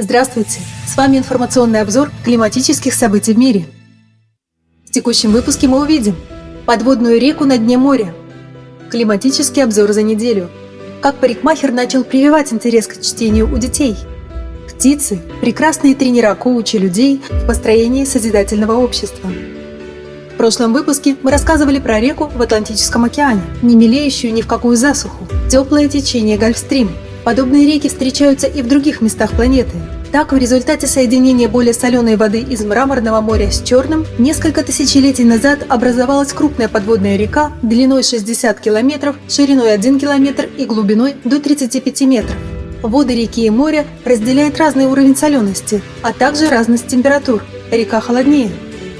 Здравствуйте! С вами информационный обзор климатических событий в мире. В текущем выпуске мы увидим подводную реку на дне моря, климатический обзор за неделю, как парикмахер начал прививать интерес к чтению у детей, птицы – прекрасные тренера коучи людей в построении созидательного общества. В прошлом выпуске мы рассказывали про реку в Атлантическом океане, не мелеющую ни в какую засуху, теплое течение Гольфстрим – Подобные реки встречаются и в других местах планеты. Так, в результате соединения более соленой воды из Мраморного моря с Черным, несколько тысячелетий назад образовалась крупная подводная река длиной 60 километров, шириной 1 километр и глубиной до 35 метров. Воды реки и моря разделяют разный уровень солености, а также разность температур. Река холоднее.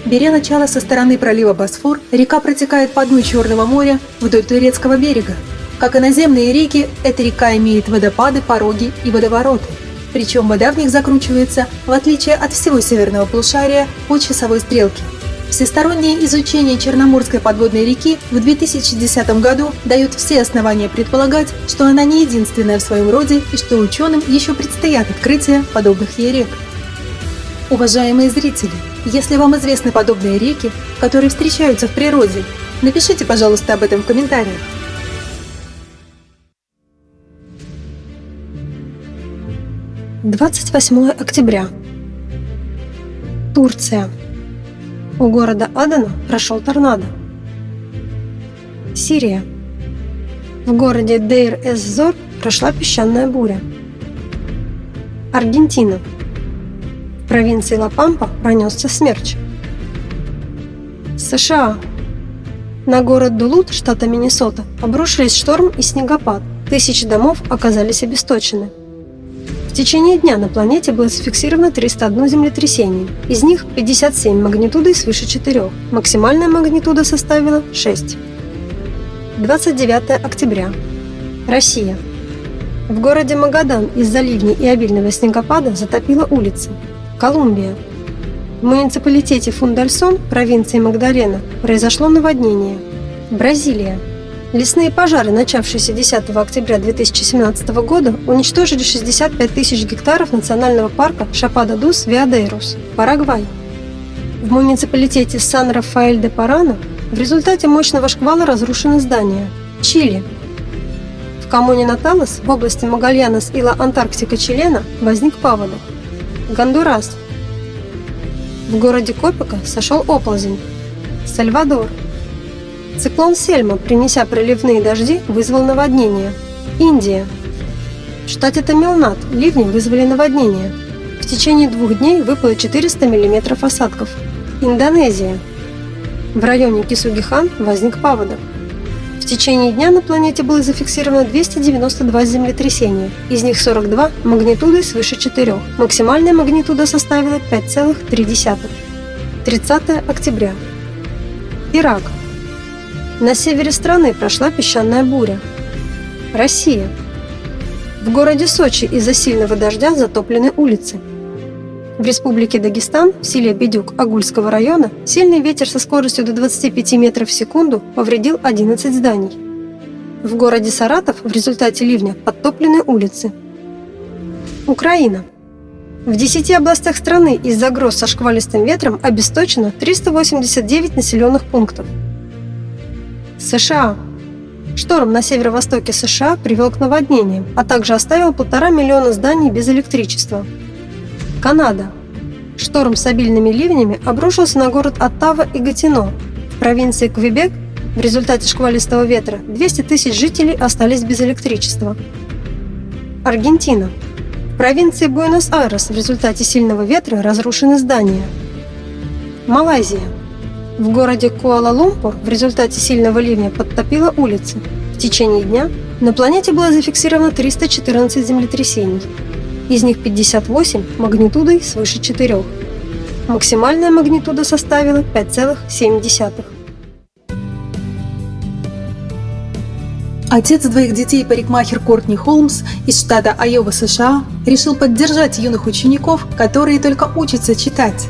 Беря начало со стороны пролива Босфор, река протекает по дну Черного моря вдоль турецкого берега. Как и наземные реки, эта река имеет водопады, пороги и водовороты. Причем вода в них закручивается, в отличие от всего северного полушария, по часовой стрелке. Всестороннее изучение Черноморской подводной реки в 2010 году дает все основания предполагать, что она не единственная в своем роде и что ученым еще предстоят открытия подобных ей рек. Уважаемые зрители, если вам известны подобные реки, которые встречаются в природе, напишите, пожалуйста, об этом в комментариях. 28 октября. Турция. У города Адена прошел торнадо. Сирия. В городе Дейр-эз-Зор прошла песчаная буря. Аргентина. В провинции Ла-Пампа пронесся смерч. США. На город Дулут, штата Миннесота, обрушились шторм и снегопад. Тысячи домов оказались обесточены течение дня на планете было зафиксировано 301 землетрясение, из них 57 магнитудой свыше 4, максимальная магнитуда составила 6. 29 октября. Россия. В городе Магадан из-за ливней и обильного снегопада затопило улицы. Колумбия. В муниципалитете Фундальсон, провинции Магдалена, произошло наводнение. Бразилия. Лесные пожары, начавшиеся 10 октября 2017 года, уничтожили 65 тысяч гектаров национального парка Шапада-Дус Виадейрус, Парагвай. В муниципалитете Сан-Рафаэль-де-Парано в результате мощного шквала разрушены здания. Чили. В коммуне Наталас в области Магальянос и Ла-Антарктика Чилена возник паводок. Гондурас. В городе Копика сошел оползень. Сальвадор. Циклон Сельма, принеся проливные дожди, вызвал наводнение. Индия. В штате Тамилнад ливни вызвали наводнение. В течение двух дней выпало 400 мм осадков. Индонезия. В районе Кисугихан возник паводок. В течение дня на планете было зафиксировано 292 землетрясения, из них 42 магнитудой свыше 4. Максимальная магнитуда составила 5,3. 30 октября. Ирак. На севере страны прошла песчаная буря. Россия. В городе Сочи из-за сильного дождя затоплены улицы. В республике Дагестан, в селе Бедюк Агульского района, сильный ветер со скоростью до 25 метров в секунду повредил 11 зданий. В городе Саратов в результате ливня подтоплены улицы. Украина. В 10 областях страны из-за гроз со шквалистым ветром обесточено 389 населенных пунктов. США. Шторм на северо-востоке США привел к наводнениям, а также оставил полтора миллиона зданий без электричества. Канада. Шторм с обильными ливнями обрушился на город Оттава и Гатино. В провинции Квебек в результате шквалистого ветра 200 тысяч жителей остались без электричества. Аргентина. В провинции Буэнос-Айрес в результате сильного ветра разрушены здания. Малайзия. В городе Куала-Лумпур в результате сильного ливня подтопило улицы. В течение дня на планете было зафиксировано 314 землетрясений. Из них 58 магнитудой свыше 4. Максимальная магнитуда составила 5,7. Отец двоих детей парикмахер Кортни Холмс из штата Айова, США, решил поддержать юных учеников, которые только учатся читать.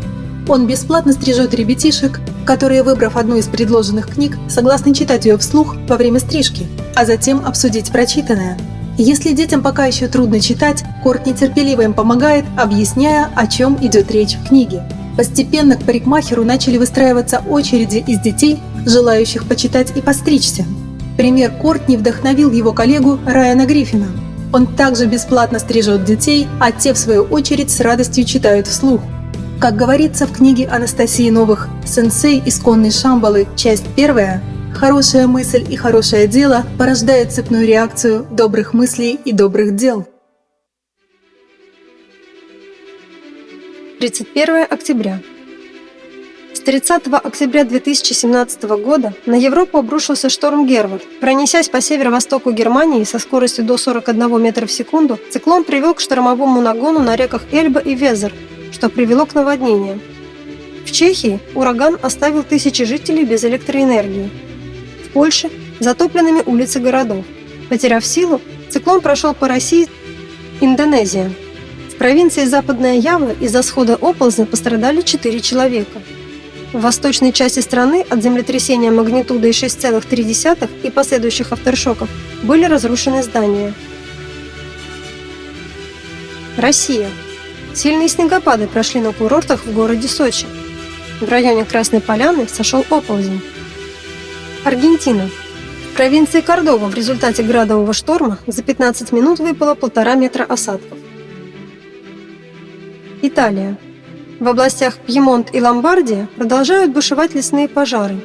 Он бесплатно стрижет ребятишек, которые, выбрав одну из предложенных книг, согласны читать ее вслух во время стрижки, а затем обсудить прочитанное. Если детям пока еще трудно читать, Корт нетерпеливо им помогает, объясняя, о чем идет речь в книге. Постепенно к парикмахеру начали выстраиваться очереди из детей, желающих почитать и постричься. Пример Кортни вдохновил его коллегу Райана Гриффина. Он также бесплатно стрижет детей, а те, в свою очередь, с радостью читают вслух. Как говорится в книге Анастасии Новых «Сенсей. Исконной Шамбалы. Часть первая», Хорошая мысль и хорошее дело порождают цепную реакцию добрых мыслей и добрых дел. 31 октября. С 30 октября 2017 года на Европу обрушился шторм Гервард. Пронесясь по северо-востоку Германии со скоростью до 41 метра в секунду, циклон привел к штормовому нагону на реках Эльба и Везер, что привело к наводнениям. В Чехии ураган оставил тысячи жителей без электроэнергии. В Польше затопленными улицы городов. Потеряв силу, циклон прошел по России Индонезия. В провинции Западная Ява из-за схода оползня пострадали 4 человека. В восточной части страны от землетрясения магнитудой 6,3 и последующих авторшоков были разрушены здания. Россия. Сильные снегопады прошли на курортах в городе Сочи. В районе Красной Поляны сошел оползень. Аргентина. В провинции Кордова в результате градового шторма за 15 минут выпало полтора метра осадков. Италия. В областях Пьемонт и Ломбардия продолжают бушевать лесные пожары.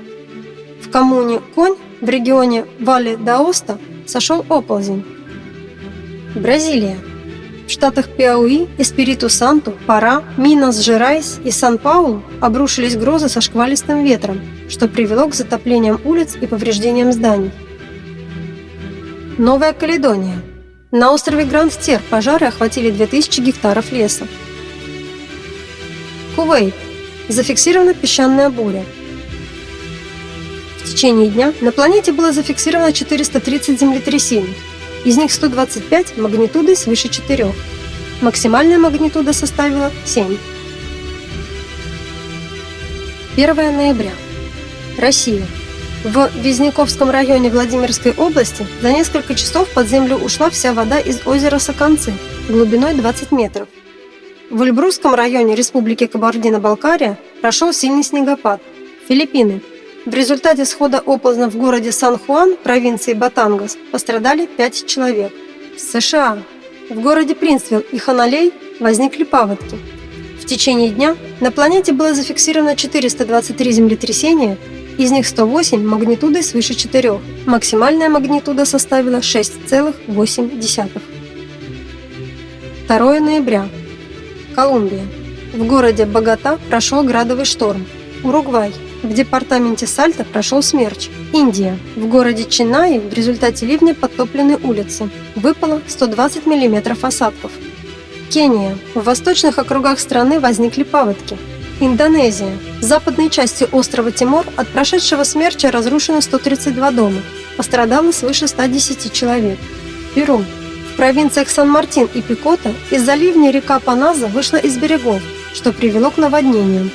В коммуне Конь в регионе Вале д'Аоста сошел оползень. Бразилия. Штатах Пиауи, Эспириту-Санту, Пара, Минас-Жерайс и Сан-Паулу обрушились грозы со шквалистым ветром, что привело к затоплениям улиц и повреждениям зданий. Новая Каледония. На острове Гранд-Тер пожары охватили 2000 гектаров леса. Кувейт. Зафиксирована песчаная буря. В течение дня на планете было зафиксировано 430 землетрясений, из них 125 магнитудой свыше 4. Максимальная магнитуда составила 7. 1 ноября. Россия. В Визняковском районе Владимирской области за несколько часов под землю ушла вся вода из озера Соконцы глубиной 20 метров. В Эльбрусском районе Республики Кабардино-Балкария прошел сильный снегопад. Филиппины. В результате схода оползня в городе Сан-Хуан, провинции Батангас, пострадали 5 человек. США. В городе Принсвилл и Ханалей возникли паводки. В течение дня на планете было зафиксировано 423 землетрясения, из них 108 магнитудой свыше 4. Максимальная магнитуда составила 6,8. 2 ноября. Колумбия. В городе Богота прошел градовый шторм. Уругвай. В департаменте Сальта прошел смерч. Индия. В городе Чинаи в результате ливня подтоплены улицы. Выпало 120 мм осадков. Кения. В восточных округах страны возникли паводки. Индонезия. В западной части острова Тимор от прошедшего смерча разрушено 132 дома. Пострадало свыше 110 человек. Перу. В провинциях Сан-Мартин и Пикота из-за ливня река Паназа вышла из берегов, что привело к наводнениям.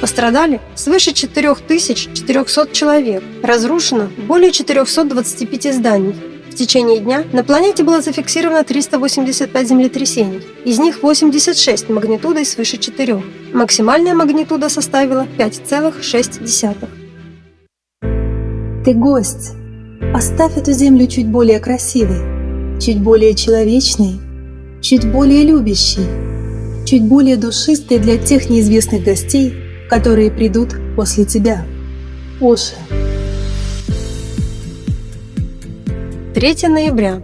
Пострадали свыше 4400 человек, разрушено более 425 зданий. В течение дня на планете было зафиксировано 385 землетрясений, из них 86 магнитудой свыше 4. Максимальная магнитуда составила 5,6. Ты гость. Оставь эту землю чуть более красивой, чуть более человечной, чуть более любящей, чуть более душистой для тех неизвестных гостей, которые придут после тебя. Оша. 3 ноября.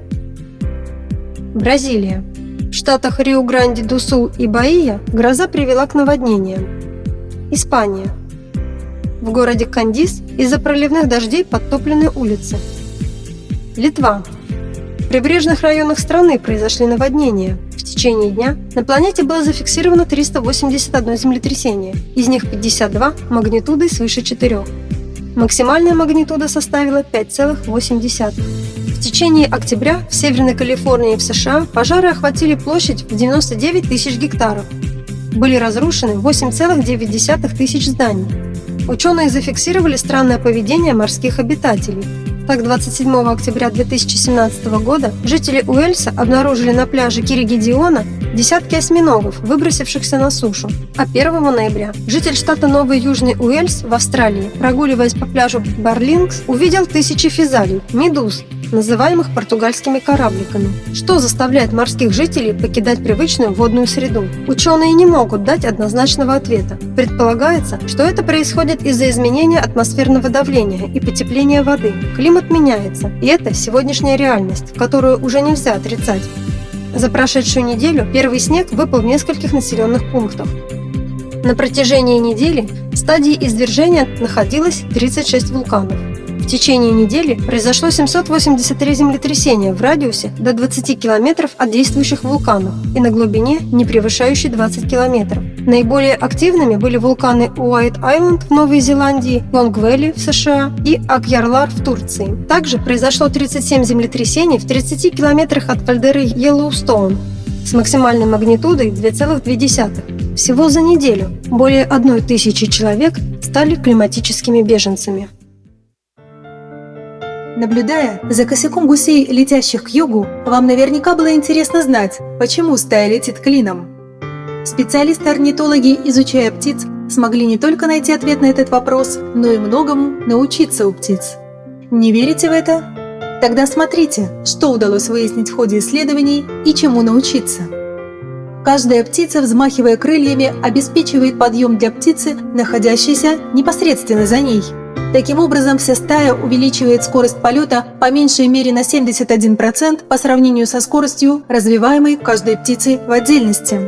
Бразилия. В штатах Рио-Гранди-ду-Сул и Баия гроза привела к наводнениям. Испания. В городе Кандис из-за проливных дождей подтоплены улицы. Литва. В прибрежных районах страны произошли наводнения. В течение дня на планете было зафиксировано 381 землетрясение, из них 52 магнитудой свыше 4. Максимальная магнитуда составила 5,8. В течение октября в Северной Калифорнии и в США пожары охватили площадь в 99 тысяч гектаров. Были разрушены 8,9 тысяч зданий. Ученые зафиксировали странное поведение морских обитателей. Так, 27 октября 2017 года жители Уэльса обнаружили на пляже Киригидиона десятки осьминогов, выбросившихся на сушу. А 1 ноября житель штата Новый Южный Уэльс в Австралии, прогуливаясь по пляжу Барлингс, увидел тысячи физалий, медуз, называемых португальскими корабликами. Что заставляет морских жителей покидать привычную водную среду? Ученые не могут дать однозначного ответа. Предполагается, что это происходит из-за изменения атмосферного давления и потепления воды. Климат меняется, и это сегодняшняя реальность, которую уже нельзя отрицать. За прошедшую неделю первый снег выпал в нескольких населенных пунктах. На протяжении недели в стадии извержения находилось 36 вулканов. В течение недели произошло 783 землетрясения в радиусе до 20 километров от действующих вулканов и на глубине, не превышающей 20 километров. Наиболее активными были вулканы Уайт-Айленд в Новой Зеландии, Лонг-Вэлли в США и Акьярлар в Турции. Также произошло 37 землетрясений в 30 километрах от кальдеры Йеллоустоун с максимальной магнитудой 2,2. Всего за неделю более одной тысячи человек стали климатическими беженцами. Наблюдая за косяком гусей, летящих к югу, вам наверняка было интересно знать, почему стая летит клином. Специалисты-орнитологи, изучая птиц, смогли не только найти ответ на этот вопрос, но и многому научиться у птиц. Не верите в это? Тогда смотрите, что удалось выяснить в ходе исследований и чему научиться. Каждая птица, взмахивая крыльями, обеспечивает подъем для птицы, находящейся непосредственно за ней – Таким образом, вся стая увеличивает скорость полета по меньшей мере на 71% по сравнению со скоростью, развиваемой каждой птицей в отдельности.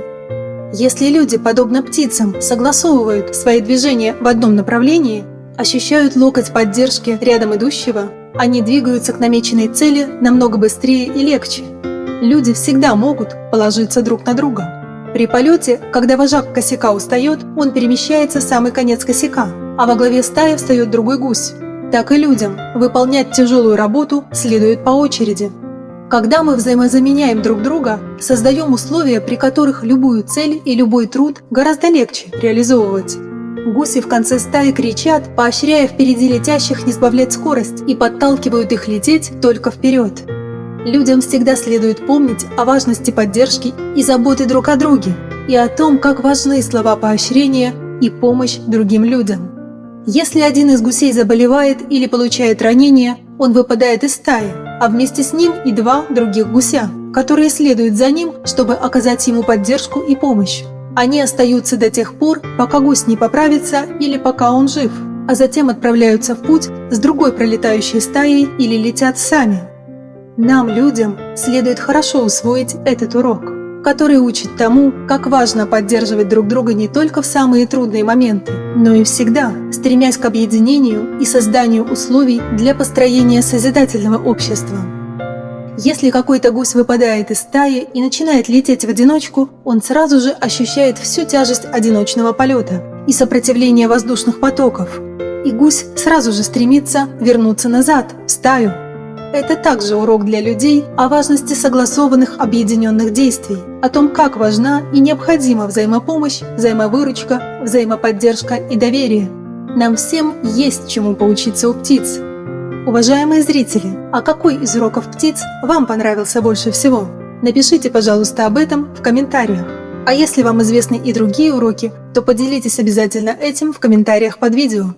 Если люди, подобно птицам, согласовывают свои движения в одном направлении, ощущают локоть поддержки рядом идущего, они двигаются к намеченной цели намного быстрее и легче. Люди всегда могут положиться друг на друга. При полете, когда вожак косяка устает, он перемещается в самый конец косяка, а во главе стаи встает другой гусь. Так и людям выполнять тяжелую работу следует по очереди. Когда мы взаимозаменяем друг друга, создаем условия, при которых любую цель и любой труд гораздо легче реализовывать. Гуси в конце стаи кричат, поощряя впереди летящих не сбавлять скорость и подталкивают их лететь только вперед. Людям всегда следует помнить о важности поддержки и заботы друг о друге, и о том, как важны слова поощрения и помощь другим людям. Если один из гусей заболевает или получает ранение, он выпадает из стаи, а вместе с ним и два других гуся, которые следуют за ним, чтобы оказать ему поддержку и помощь. Они остаются до тех пор, пока гусь не поправится или пока он жив, а затем отправляются в путь с другой пролетающей стаей или летят сами. Нам, людям, следует хорошо усвоить этот урок который учит тому, как важно поддерживать друг друга не только в самые трудные моменты, но и всегда, стремясь к объединению и созданию условий для построения созидательного общества. Если какой-то гусь выпадает из стаи и начинает лететь в одиночку, он сразу же ощущает всю тяжесть одиночного полета и сопротивление воздушных потоков. И гусь сразу же стремится вернуться назад, в стаю, это также урок для людей о важности согласованных объединенных действий, о том, как важна и необходима взаимопомощь, взаимовыручка, взаимоподдержка и доверие. Нам всем есть чему поучиться у птиц. Уважаемые зрители, а какой из уроков птиц вам понравился больше всего? Напишите, пожалуйста, об этом в комментариях. А если вам известны и другие уроки, то поделитесь обязательно этим в комментариях под видео.